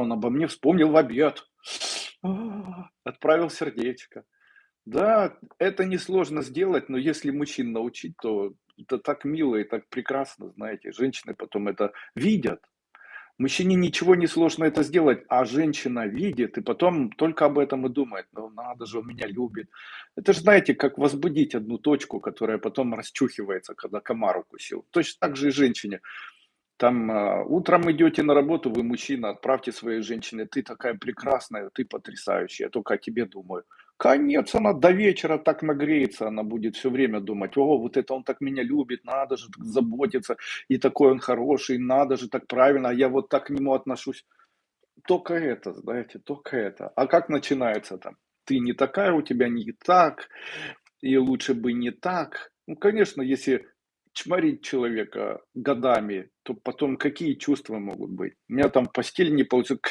он обо мне вспомнил в обед. А, отправил сердечко. Да, это несложно сделать, но если мужчин научить, то это так мило и так прекрасно, знаете. Женщины потом это видят. Мужчине ничего не сложно это сделать, а женщина видит и потом только об этом и думает. Ну надо же, он меня любит. Это же, знаете, как возбудить одну точку, которая потом расчухивается, когда комар укусил. Точно так же и женщине. Там э, утром идете на работу, вы мужчина, отправьте своей женщине, ты такая прекрасная, ты потрясающая, я только о тебе думаю. Конец, она до вечера так нагреется, она будет все время думать, о, вот это он так меня любит, надо же так заботиться, и такой он хороший, надо же так правильно, а я вот так к нему отношусь. Только это, знаете, только это. А как начинается там? Ты не такая, у тебя не так, и лучше бы не так. Ну, конечно, если чморить человека годами, то потом какие чувства могут быть? У меня там постель не получилась,